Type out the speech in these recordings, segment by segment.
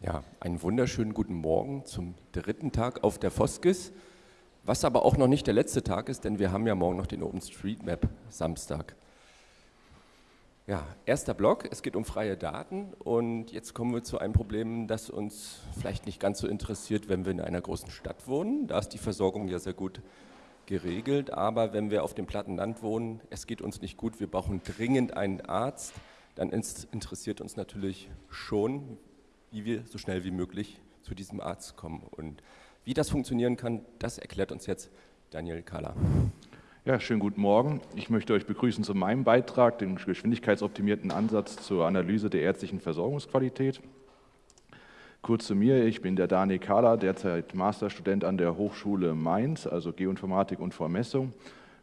Ja, einen wunderschönen guten Morgen zum dritten Tag auf der Foskis, was aber auch noch nicht der letzte Tag ist, denn wir haben ja morgen noch den OpenStreetMap Samstag. Ja, erster Block, es geht um freie Daten und jetzt kommen wir zu einem Problem, das uns vielleicht nicht ganz so interessiert, wenn wir in einer großen Stadt wohnen. Da ist die Versorgung ja sehr gut geregelt, aber wenn wir auf dem platten Land wohnen, es geht uns nicht gut, wir brauchen dringend einen Arzt, dann interessiert uns natürlich schon, wie wir so schnell wie möglich zu diesem Arzt kommen. Und wie das funktionieren kann, das erklärt uns jetzt Daniel Kahler. Ja, schönen guten Morgen. Ich möchte euch begrüßen zu meinem Beitrag, dem geschwindigkeitsoptimierten Ansatz zur Analyse der ärztlichen Versorgungsqualität. Kurz zu mir, ich bin der Daniel Kahler, derzeit Masterstudent an der Hochschule Mainz, also Geoinformatik und Vermessung.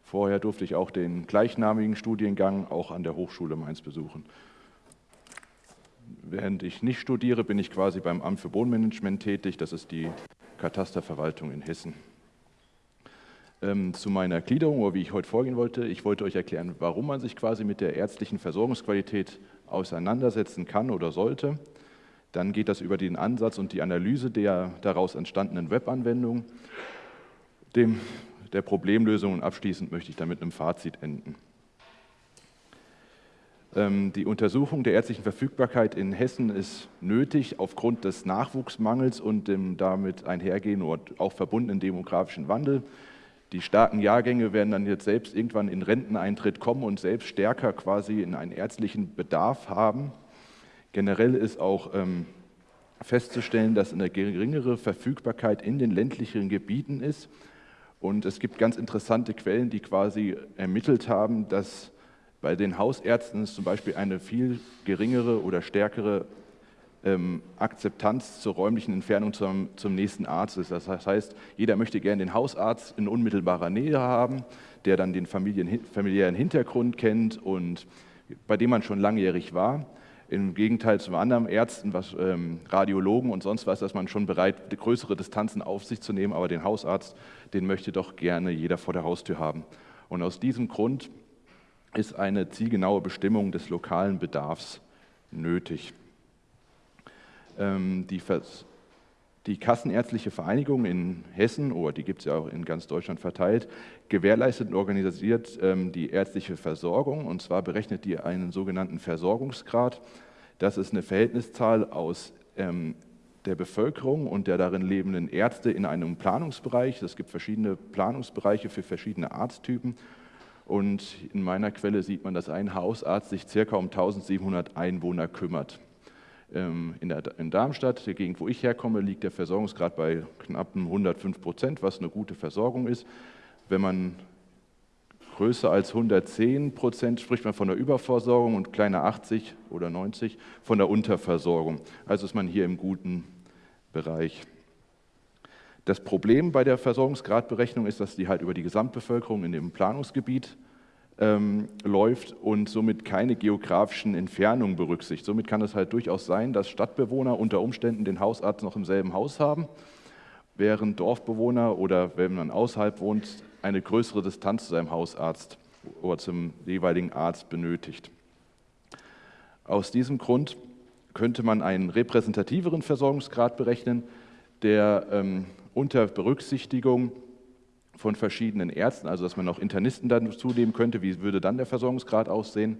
Vorher durfte ich auch den gleichnamigen Studiengang auch an der Hochschule Mainz besuchen. Während ich nicht studiere, bin ich quasi beim Amt für Bodenmanagement tätig. Das ist die Katasterverwaltung in Hessen. Ähm, zu meiner Gliederung, oder wie ich heute vorgehen wollte. Ich wollte euch erklären, warum man sich quasi mit der ärztlichen Versorgungsqualität auseinandersetzen kann oder sollte. Dann geht das über den Ansatz und die Analyse der daraus entstandenen Webanwendung, dem, der Problemlösung und abschließend möchte ich damit einem Fazit enden. Ähm, die Untersuchung der ärztlichen Verfügbarkeit in Hessen ist nötig aufgrund des Nachwuchsmangels und dem damit einhergehenden und auch verbundenen demografischen Wandel. Die starken Jahrgänge werden dann jetzt selbst irgendwann in Renteneintritt kommen und selbst stärker quasi in einen ärztlichen Bedarf haben. Generell ist auch ähm, festzustellen, dass eine geringere Verfügbarkeit in den ländlichen Gebieten ist. Und es gibt ganz interessante Quellen, die quasi ermittelt haben, dass bei den Hausärzten es zum Beispiel eine viel geringere oder stärkere ähm, Akzeptanz zur räumlichen Entfernung zum, zum nächsten Arzt ist. Das heißt, jeder möchte gerne den Hausarzt in unmittelbarer Nähe haben, der dann den Familien, familiären Hintergrund kennt und bei dem man schon langjährig war. Im Gegenteil zu anderen Ärzten, was, ähm, Radiologen und sonst was, dass man schon bereit, größere Distanzen auf sich zu nehmen, aber den Hausarzt, den möchte doch gerne jeder vor der Haustür haben. Und aus diesem Grund ist eine zielgenaue Bestimmung des lokalen Bedarfs nötig. Ähm, die, die Kassenärztliche Vereinigung in Hessen, oder die gibt es ja auch in ganz Deutschland verteilt, gewährleistet und organisiert ähm, die ärztliche Versorgung. Und zwar berechnet die einen sogenannten Versorgungsgrad. Das ist eine Verhältniszahl aus ähm, der Bevölkerung und der darin lebenden Ärzte in einem Planungsbereich. Es gibt verschiedene Planungsbereiche für verschiedene Arzttypen. Und in meiner Quelle sieht man, dass ein Hausarzt sich circa um 1700 Einwohner kümmert. Ähm, in, der, in Darmstadt, der Gegend, wo ich herkomme, liegt der Versorgungsgrad bei knapp 105 Prozent, was eine gute Versorgung ist. Wenn man größer als 110 Prozent spricht man von der Überversorgung und kleiner 80 oder 90 von der Unterversorgung. Also ist man hier im guten Bereich. Das Problem bei der Versorgungsgradberechnung ist, dass die halt über die Gesamtbevölkerung in dem Planungsgebiet ähm, läuft und somit keine geografischen Entfernungen berücksichtigt. Somit kann es halt durchaus sein, dass Stadtbewohner unter Umständen den Hausarzt noch im selben Haus haben, während Dorfbewohner oder wenn man außerhalb wohnt, eine größere Distanz zu seinem Hausarzt oder zum jeweiligen Arzt benötigt. Aus diesem Grund könnte man einen repräsentativeren Versorgungsgrad berechnen, der ähm, unter Berücksichtigung von verschiedenen Ärzten, also dass man noch Internisten dazu nehmen könnte, wie würde dann der Versorgungsgrad aussehen,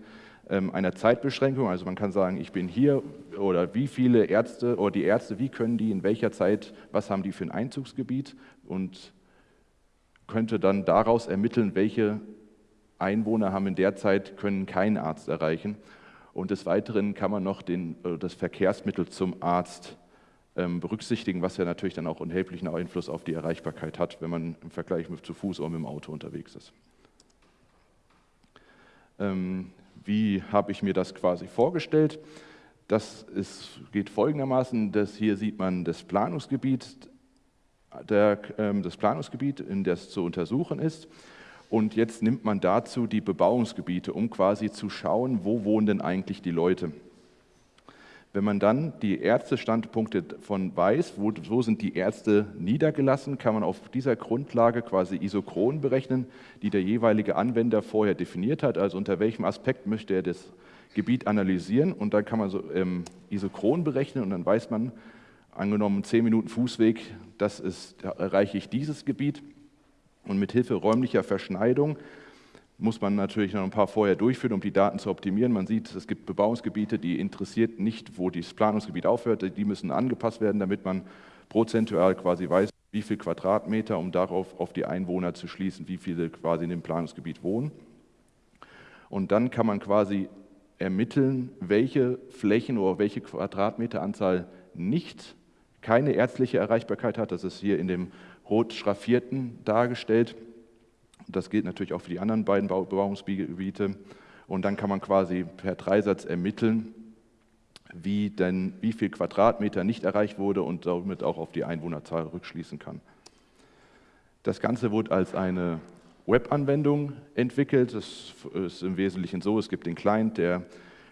ähm, einer Zeitbeschränkung, also man kann sagen, ich bin hier oder wie viele Ärzte oder die Ärzte, wie können die in welcher Zeit, was haben die für ein Einzugsgebiet? Und könnte dann daraus ermitteln, welche Einwohner haben in der Zeit, können keinen Arzt erreichen. Und des Weiteren kann man noch den, äh, das Verkehrsmittel zum Arzt berücksichtigen, was ja natürlich dann auch unerheblichen Einfluss auf die Erreichbarkeit hat, wenn man im Vergleich mit zu Fuß oder mit dem Auto unterwegs ist. Ähm, wie habe ich mir das quasi vorgestellt? Das ist, geht folgendermaßen, dass hier sieht man das Planungsgebiet, der, ähm, das Planungsgebiet, in das zu untersuchen ist. Und jetzt nimmt man dazu die Bebauungsgebiete, um quasi zu schauen, wo wohnen denn eigentlich die Leute. Wenn man dann die Ärztestandpunkte von weiß, wo, wo, sind die Ärzte niedergelassen, kann man auf dieser Grundlage quasi Isochronen berechnen, die der jeweilige Anwender vorher definiert hat, also unter welchem Aspekt möchte er das Gebiet analysieren? Und dann kann man so ähm, Isochron berechnen und dann weiß man angenommen 10 Minuten Fußweg, das ist, erreiche ich dieses Gebiet. Und mit Hilfe räumlicher Verschneidung muss man natürlich noch ein paar vorher durchführen, um die Daten zu optimieren. Man sieht, es gibt Bebauungsgebiete, die interessiert nicht, wo das Planungsgebiet aufhört. Die müssen angepasst werden, damit man prozentual quasi weiß, wie viel Quadratmeter, um darauf auf die Einwohner zu schließen, wie viele quasi in dem Planungsgebiet wohnen. Und dann kann man quasi ermitteln, welche Flächen oder welche Quadratmeteranzahl nicht keine ärztliche Erreichbarkeit hat. Das ist hier in dem rot schraffierten dargestellt. Das gilt natürlich auch für die anderen beiden Bebauungsgebiete. Und dann kann man quasi per Dreisatz ermitteln, wie, denn, wie viel Quadratmeter nicht erreicht wurde und damit auch auf die Einwohnerzahl rückschließen kann. Das Ganze wurde als eine Webanwendung entwickelt. Das ist im Wesentlichen so, es gibt den Client, der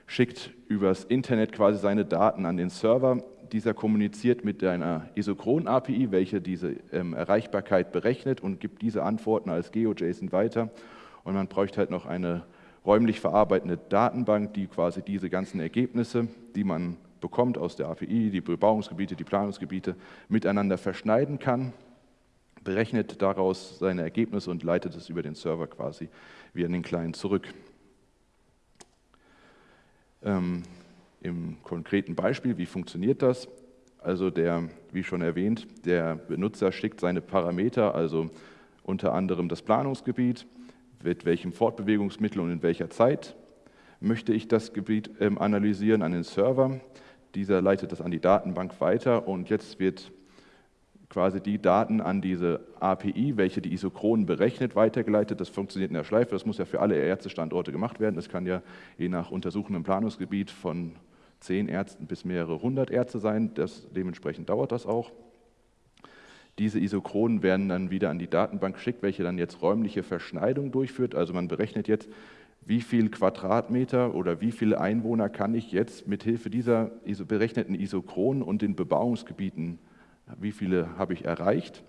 schickt übers Internet quasi seine Daten an den Server. Dieser kommuniziert mit einer Isochron-API, welche diese ähm, Erreichbarkeit berechnet und gibt diese Antworten als GeoJSON weiter. Und man bräuchte halt noch eine räumlich verarbeitende Datenbank, die quasi diese ganzen Ergebnisse, die man bekommt aus der API, die Bebauungsgebiete, die Planungsgebiete, miteinander verschneiden kann, berechnet daraus seine Ergebnisse und leitet es über den Server quasi wieder in den Client zurück. Ähm, Im konkreten Beispiel, wie funktioniert das? Also der, wie schon erwähnt, der Benutzer schickt seine Parameter, also unter anderem das Planungsgebiet, mit welchem Fortbewegungsmittel und in welcher Zeit möchte ich das Gebiet ähm, analysieren an den Server. Dieser leitet das an die Datenbank weiter und jetzt wird quasi die Daten an diese API, welche die Isochronen berechnet, weitergeleitet. Das funktioniert in der Schleife, das muss ja für alle Ärztestandorte gemacht werden. Das kann ja je nach untersuchendem Planungsgebiet von zehn Ärzten bis mehrere hundert Ärzte sein. Das, dementsprechend dauert das auch. Diese Isochronen werden dann wieder an die Datenbank geschickt, welche dann jetzt räumliche Verschneidung durchführt. Also man berechnet jetzt, wie viel Quadratmeter oder wie viele Einwohner kann ich jetzt mit Hilfe dieser berechneten Isochronen und den Bebauungsgebieten, wie viele habe ich erreicht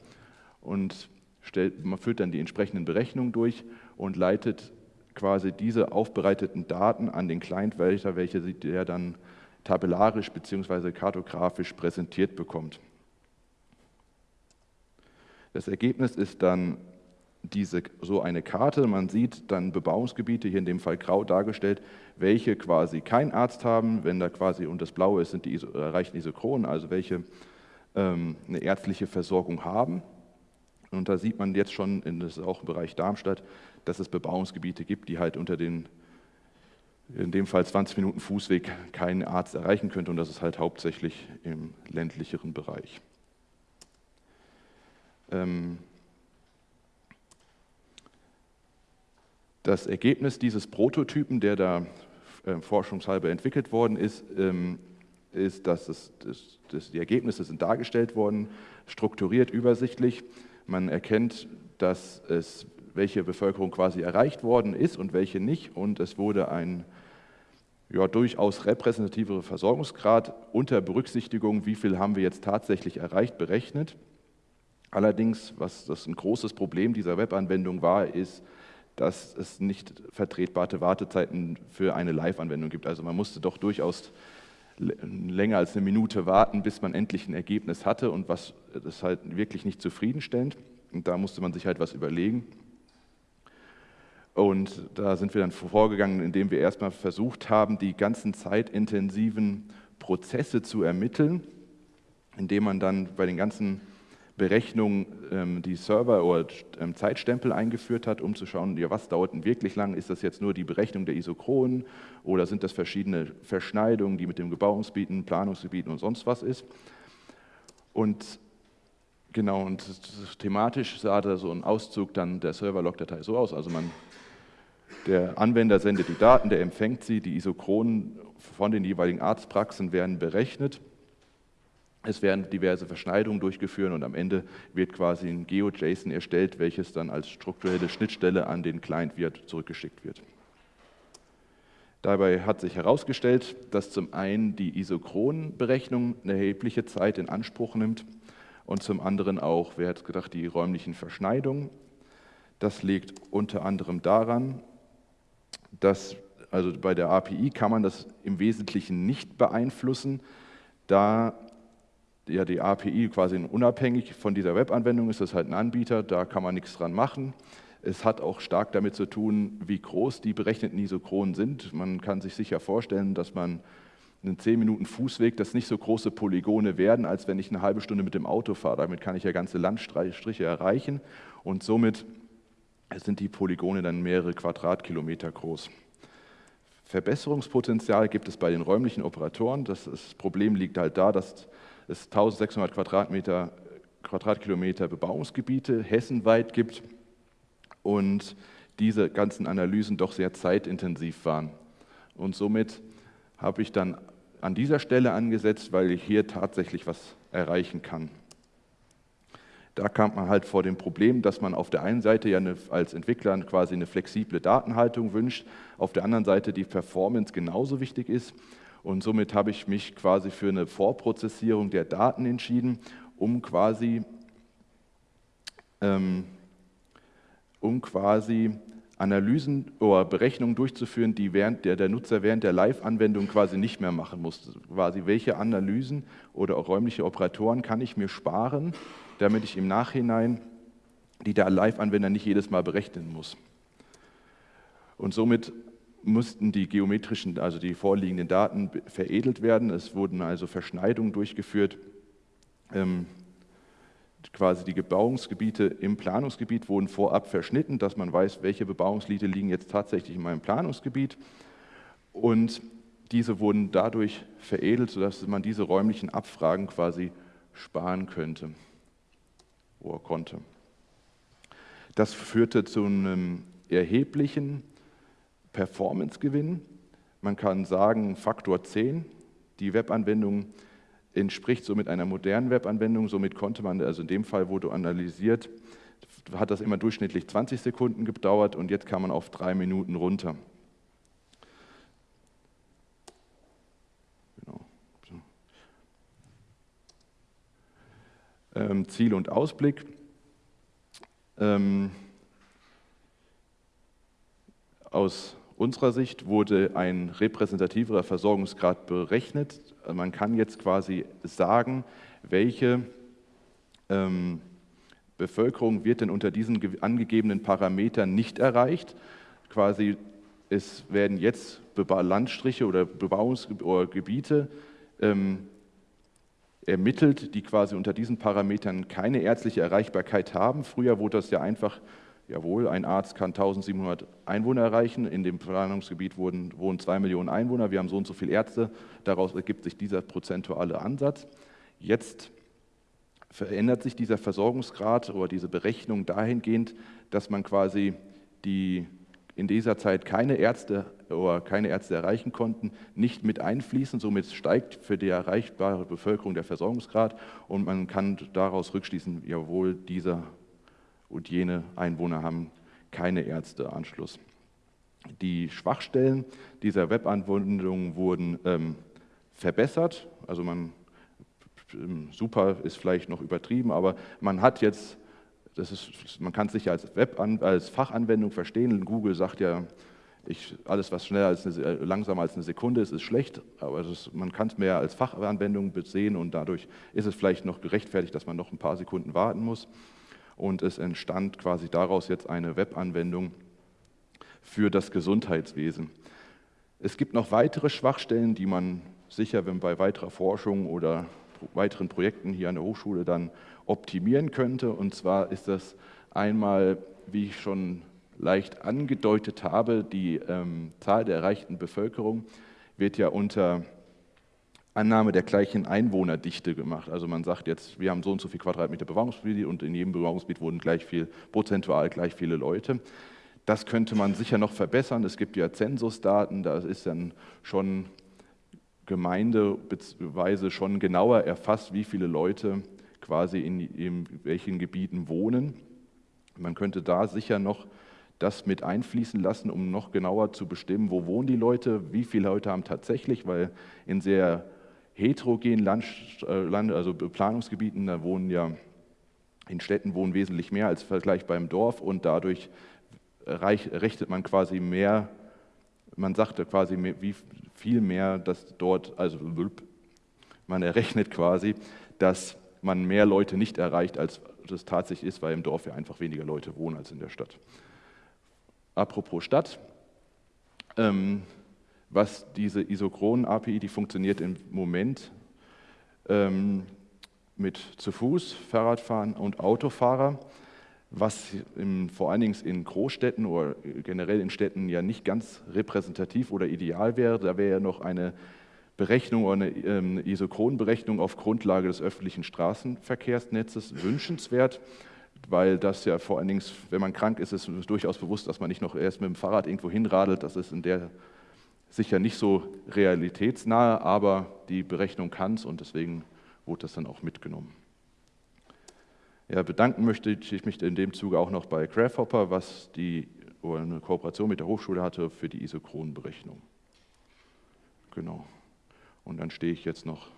und stellt, man führt dann die entsprechenden Berechnungen durch und leitet quasi diese aufbereiteten Daten an den Client welcher, welche der dann tabellarisch bzw. kartografisch präsentiert bekommt. Das Ergebnis ist dann diese, so eine Karte. Man sieht dann Bebauungsgebiete, hier in dem Fall grau dargestellt, welche quasi keinen Arzt haben. Wenn da quasi und das Blaue ist, sind die erreichten Isochronen, also welche eine ärztliche Versorgung haben. Und da sieht man jetzt schon, das ist auch im Bereich Darmstadt, dass es Bebauungsgebiete gibt, die halt unter den, in dem Fall 20 Minuten Fußweg, keinen Arzt erreichen könnte. Und das ist halt hauptsächlich im ländlicheren Bereich. Ähm, das Ergebnis dieses Prototypen, der da äh, forschungshalber entwickelt worden ist, ähm, ist, dass es, das, das, die Ergebnisse sind dargestellt worden, strukturiert, übersichtlich. Man erkennt, dass es, welche Bevölkerung quasi erreicht worden ist und welche nicht. Und es wurde ein ja, durchaus repräsentativer Versorgungsgrad unter Berücksichtigung, wie viel haben wir jetzt tatsächlich erreicht, berechnet. Allerdings, was das ein großes Problem dieser Webanwendung war, ist, dass es nicht vertretbare Wartezeiten für eine Live-Anwendung gibt. Also man musste doch durchaus länger als eine Minute warten, bis man endlich ein Ergebnis hatte und was das halt wirklich nicht zufriedenstellend. Und da musste man sich halt was überlegen. Und da sind wir dann vorgegangen, indem wir erstmal versucht haben, die ganzen zeitintensiven Prozesse zu ermitteln, indem man dann bei den ganzen Berechnung ähm, die Server- oder ähm, Zeitstempel eingeführt hat, um zu schauen, ja, was dauert denn wirklich lang? Ist das jetzt nur die Berechnung der Isochronen oder sind das verschiedene Verschneidungen, die mit dem Gebauungsgebieten, Planungsgebieten und sonst was ist? Und genau, und thematisch sah da so ein Auszug dann der Server-Log-Datei so aus. Also man, der Anwender sendet die Daten, der empfängt sie, die Isochronen von den jeweiligen Arztpraxen werden berechnet es werden diverse Verschneidungen durchgeführt und am Ende wird quasi ein GeoJSON erstellt, welches dann als strukturelle Schnittstelle an den Client wieder zurückgeschickt wird. Dabei hat sich herausgestellt, dass zum einen die Isochronberechnung eine erhebliche Zeit in Anspruch nimmt und zum anderen auch, wer hat gedacht, die räumlichen Verschneidungen. Das liegt unter anderem daran, dass also bei der API kann man das im Wesentlichen nicht beeinflussen, da ja, die API quasi unabhängig von dieser Webanwendung ist, das halt ein Anbieter, da kann man nichts dran machen. Es hat auch stark damit zu tun, wie groß die berechneten Isochronen sind. Man kann sich sicher vorstellen, dass man einen 10 Minuten Fußweg, das nicht so große Polygone werden, als wenn ich eine halbe Stunde mit dem Auto fahre. Damit kann ich ja ganze Landstriche erreichen und somit sind die Polygone dann mehrere Quadratkilometer groß. Verbesserungspotenzial gibt es bei den räumlichen Operatoren. Das, das Problem liegt halt da, dass es 1600 Quadratmeter, Quadratkilometer Bebauungsgebiete hessenweit gibt und diese ganzen Analysen doch sehr zeitintensiv waren. Und somit habe ich dann an dieser Stelle angesetzt, weil ich hier tatsächlich was erreichen kann. Da kam man halt vor dem Problem, dass man auf der einen Seite ja eine, als Entwickler quasi eine flexible Datenhaltung wünscht, auf der anderen Seite die Performance genauso wichtig ist. Und somit habe ich mich quasi für eine Vorprozessierung der Daten entschieden, um quasi, ähm, um quasi Analysen oder Berechnungen durchzuführen, die während der, der Nutzer während der Live-Anwendung quasi nicht mehr machen muss. Quasi welche Analysen oder auch räumliche Operatoren kann ich mir sparen, damit ich im Nachhinein die der Live-Anwender nicht jedes Mal berechnen muss. Und somit mussten die geometrischen, also die vorliegenden Daten veredelt werden. Es wurden also Verschneidungen durchgeführt. Ähm, quasi die Bebauungsgebiete im Planungsgebiet wurden vorab verschnitten, dass man weiß, welche Bebauungslieder liegen jetzt tatsächlich in meinem Planungsgebiet. Und diese wurden dadurch veredelt, sodass man diese räumlichen Abfragen quasi sparen könnte oder konnte. Das führte zu einem erheblichen Performance-Gewinn. Man kann sagen, Faktor 10. Die Webanwendung entspricht somit einer modernen Webanwendung. Somit konnte man, also in dem Fall wurde analysiert, hat das immer durchschnittlich 20 Sekunden gedauert und jetzt kann man auf drei Minuten runter. Genau. Ähm, Ziel und Ausblick. Ähm, aus unserer Sicht wurde ein repräsentativerer Versorgungsgrad berechnet. Man kann jetzt quasi sagen, welche ähm, Bevölkerung wird denn unter diesen angegebenen Parametern nicht erreicht. Quasi es werden jetzt Landstriche oder Bebauungsgebiete ähm, ermittelt, die quasi unter diesen Parametern keine ärztliche Erreichbarkeit haben. Früher wurde das ja einfach Jawohl, ein Arzt kann 1700 Einwohner erreichen. In dem Planungsgebiet wohnen, wohnen zwei Millionen Einwohner. Wir haben so und so viele Ärzte. Daraus ergibt sich dieser prozentuale Ansatz. Jetzt verändert sich dieser Versorgungsgrad oder diese Berechnung dahingehend, dass man quasi die in dieser Zeit keine Ärzte oder keine Ärzte erreichen konnten, nicht mit einfließen. Somit steigt für die erreichbare Bevölkerung der Versorgungsgrad und man kann daraus rückschließen, jawohl, dieser und jene Einwohner haben keine Ärzteanschluss. Die Schwachstellen dieser Webanwendung wurden ähm, verbessert. Also man, ähm, super ist vielleicht noch übertrieben, aber man hat jetzt, das ist, man kann es sicher als, Web als Fachanwendung verstehen. Google sagt ja, ich, alles, was schneller als eine, äh, langsamer als eine Sekunde ist, ist schlecht, aber ist, man kann es mehr als Fachanwendung sehen und dadurch ist es vielleicht noch gerechtfertigt, dass man noch ein paar Sekunden warten muss und es entstand quasi daraus jetzt eine Webanwendung für das Gesundheitswesen. Es gibt noch weitere Schwachstellen, die man sicher, wenn bei weiterer Forschung oder weiteren Projekten hier an der Hochschule dann optimieren könnte. Und zwar ist das einmal, wie ich schon leicht angedeutet habe, die ähm, Zahl der erreichten Bevölkerung wird ja unter Annahme der gleichen Einwohnerdichte gemacht. Also man sagt jetzt, wir haben so und so viel Quadratmeter Bebauungsgebiet und in jedem Bebauungsgebiet wohnen gleich viel, prozentual gleich viele Leute. Das könnte man sicher noch verbessern. Es gibt ja Zensusdaten, da ist dann schon gemeindeweise schon genauer erfasst, wie viele Leute quasi in, in welchen Gebieten wohnen. Man könnte da sicher noch das mit einfließen lassen, um noch genauer zu bestimmen, wo wohnen die Leute, wie viele Leute haben tatsächlich, weil in sehr heterogenen Land, äh, Land, also Planungsgebieten, da wohnen ja in Städten wohnen wesentlich mehr als Vergleich beim Dorf und dadurch reich, rechnet man quasi mehr, man sagt quasi mehr, wie viel mehr, dass dort, also man errechnet quasi, dass man mehr Leute nicht erreicht, als das tatsächlich ist, weil im Dorf ja einfach weniger Leute wohnen als in der Stadt. Apropos Stadt, ähm, was diese Isochronen-API, die funktioniert im Moment ähm, mit zu Fuß, Fahrradfahren und Autofahrer, was im, vor allen Dingen in Großstädten oder generell in Städten ja nicht ganz repräsentativ oder ideal wäre. Da wäre ja noch eine Berechnung oder eine ähm, Isochronberechnung auf Grundlage des öffentlichen Straßenverkehrsnetzes wünschenswert, weil das ja vor allen Dingen, wenn man krank ist, ist es durchaus bewusst, dass man nicht noch erst mit dem Fahrrad irgendwo hinradelt. Das ist in der sicher nicht so realitätsnahe, aber die Berechnung kann es und deswegen wurde das dann auch mitgenommen. Ja, bedanken möchte ich mich in dem Zuge auch noch bei Grasshopper, was die eine Kooperation mit der Hochschule hatte für die Isochronenberechnung. Genau. Und dann stehe ich jetzt noch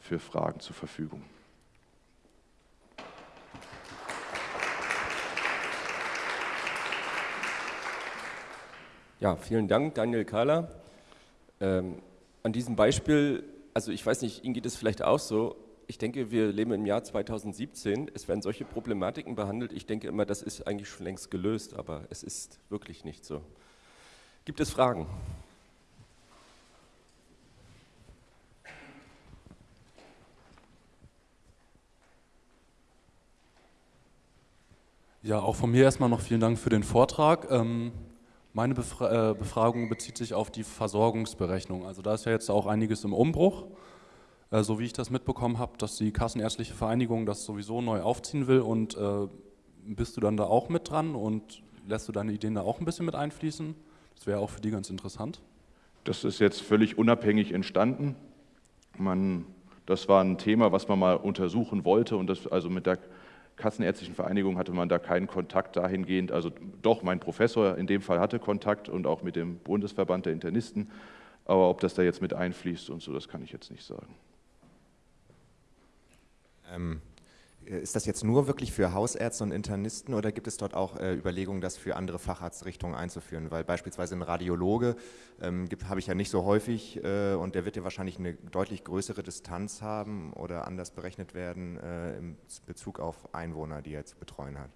für Fragen zur Verfügung. Ja, vielen Dank, Daniel Kahler. Ähm, an diesem Beispiel, also ich weiß nicht, Ihnen geht es vielleicht auch so, ich denke, wir leben im Jahr 2017, es werden solche Problematiken behandelt. Ich denke immer, das ist eigentlich schon längst gelöst, aber es ist wirklich nicht so. Gibt es Fragen? Ja, auch von mir erstmal noch vielen Dank für den Vortrag. Ähm, meine Befra äh, Befragung bezieht sich auf die Versorgungsberechnung. Also da ist ja jetzt auch einiges im Umbruch. Äh, so wie ich das mitbekommen habe, dass die Kassenärztliche Vereinigung das sowieso neu aufziehen will und äh, bist du dann da auch mit dran und lässt du deine Ideen da auch ein bisschen mit einfließen? Das wäre auch für die ganz interessant. Das ist jetzt völlig unabhängig entstanden. Man, das war ein Thema, was man mal untersuchen wollte und das also mit der Kassenärztlichen Vereinigung hatte man da keinen Kontakt dahingehend. Also doch, mein Professor in dem Fall hatte Kontakt und auch mit dem Bundesverband der Internisten. Aber ob das da jetzt mit einfließt und so, das kann ich jetzt nicht sagen. Ähm, ist das jetzt nur wirklich für Hausärzte und Internisten oder gibt es dort auch äh, Überlegungen, das für andere Facharztrichtungen einzuführen? Weil beispielsweise ein Radiologe ähm, habe ich ja nicht so häufig äh, und der wird ja wahrscheinlich eine deutlich größere Distanz haben oder anders berechnet werden äh, im Bezug auf Einwohner, die er zu betreuen hat.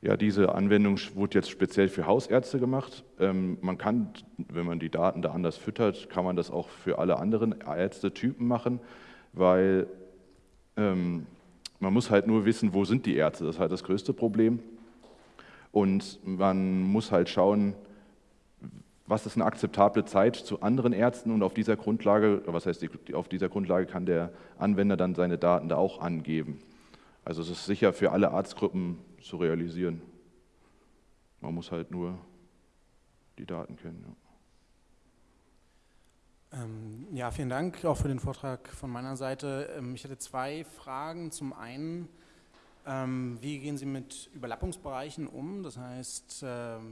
Ja, diese Anwendung wurde jetzt speziell für Hausärzte gemacht. Ähm, man kann, wenn man die Daten da anders füttert, kann man das auch für alle anderen Ärztetypen machen, weil ähm, man muss halt nur wissen, wo sind die Ärzte, das ist halt das größte Problem. Und man muss halt schauen, was ist eine akzeptable Zeit zu anderen Ärzten und auf dieser Grundlage, was heißt, auf dieser Grundlage kann der Anwender dann seine Daten da auch angeben. Also es ist sicher für alle Arztgruppen zu realisieren. Man muss halt nur die Daten kennen. Ja. Ähm, ja, vielen Dank auch für den Vortrag von meiner Seite. Ähm, ich hätte zwei Fragen. Zum einen, ähm, wie gehen Sie mit Überlappungsbereichen um? Das heißt,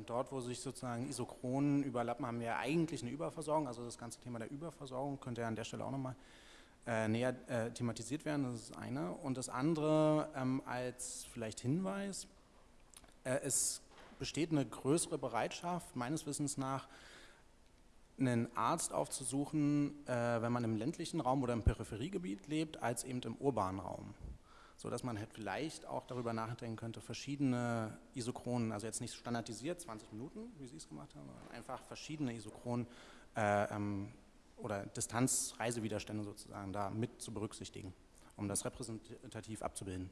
dort, wo sich sozusagen Isochronen überlappen, haben wir eigentlich eine Überversorgung. Also das ganze Thema der Überversorgung könnte ja an der Stelle auch nochmal äh, näher äh, thematisiert werden. Das ist das eine. Und das andere als vielleicht Hinweis, äh, es besteht eine größere Bereitschaft, meines Wissens nach, einen Arzt aufzusuchen, äh, wenn man im ländlichen Raum oder im Peripheriegebiet lebt, als eben im urbanen Raum. So dass man halt vielleicht auch darüber nachdenken könnte, verschiedene Isochronen, also jetzt nicht standardisiert 20 Minuten, wie Sie es gemacht haben, sondern einfach verschiedene Isochronen äh, ähm, oder Distanzreisewiderstände sozusagen da mit zu berücksichtigen, um das repräsentativ abzubilden.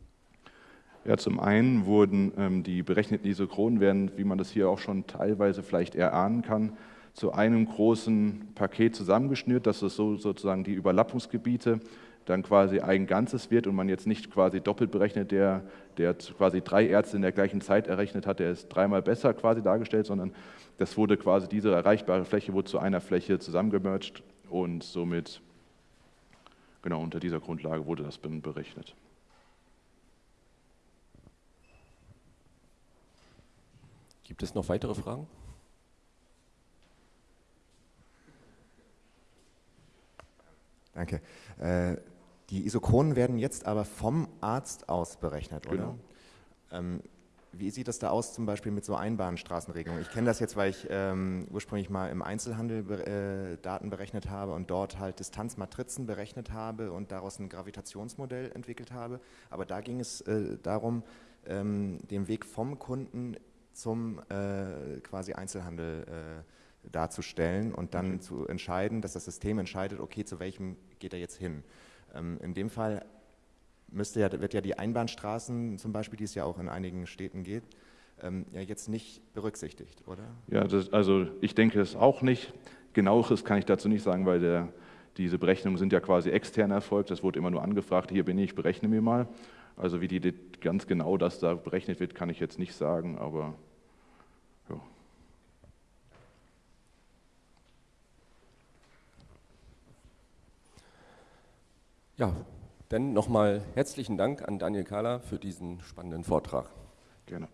Ja, zum einen wurden ähm, die berechneten Isochronen, werden, wie man das hier auch schon teilweise vielleicht erahnen kann, zu einem großen Paket zusammengeschnürt, dass es so sozusagen die Überlappungsgebiete dann quasi ein Ganzes wird und man jetzt nicht quasi doppelt berechnet, der, der quasi drei Ärzte in der gleichen Zeit errechnet hat, der ist dreimal besser quasi dargestellt, sondern das wurde quasi diese erreichbare Fläche wurde zu einer Fläche zusammengemerged und somit genau unter dieser Grundlage wurde das berechnet. Gibt es noch weitere Fragen? Danke. Äh, die Isochronen werden jetzt aber vom Arzt aus berechnet, oder? Genau. Ähm, wie sieht das da aus zum Beispiel mit so Einbahnstraßenregelungen? Ich kenne das jetzt, weil ich ähm, ursprünglich mal im Einzelhandel äh, Daten berechnet habe und dort halt Distanzmatrizen berechnet habe und daraus ein Gravitationsmodell entwickelt habe. Aber da ging es äh, darum, ähm, den Weg vom Kunden zum äh, quasi Einzelhandel äh, darzustellen und dann okay. zu entscheiden, dass das System entscheidet, okay, zu welchem geht er jetzt hin. Ähm, in dem Fall müsste ja, wird ja die Einbahnstraßen zum Beispiel, die es ja auch in einigen Städten gibt, ähm, ja jetzt nicht berücksichtigt, oder? Ja, das, also ich denke es auch nicht. Genaueres kann ich dazu nicht sagen, weil der, diese Berechnungen sind ja quasi extern erfolgt. Das wurde immer nur angefragt, hier bin ich, berechne mir mal. Also wie die ganz genau das da berechnet wird, kann ich jetzt nicht sagen, aber Ja, dann nochmal herzlichen Dank an Daniel Kahler für diesen spannenden Vortrag. Gerne.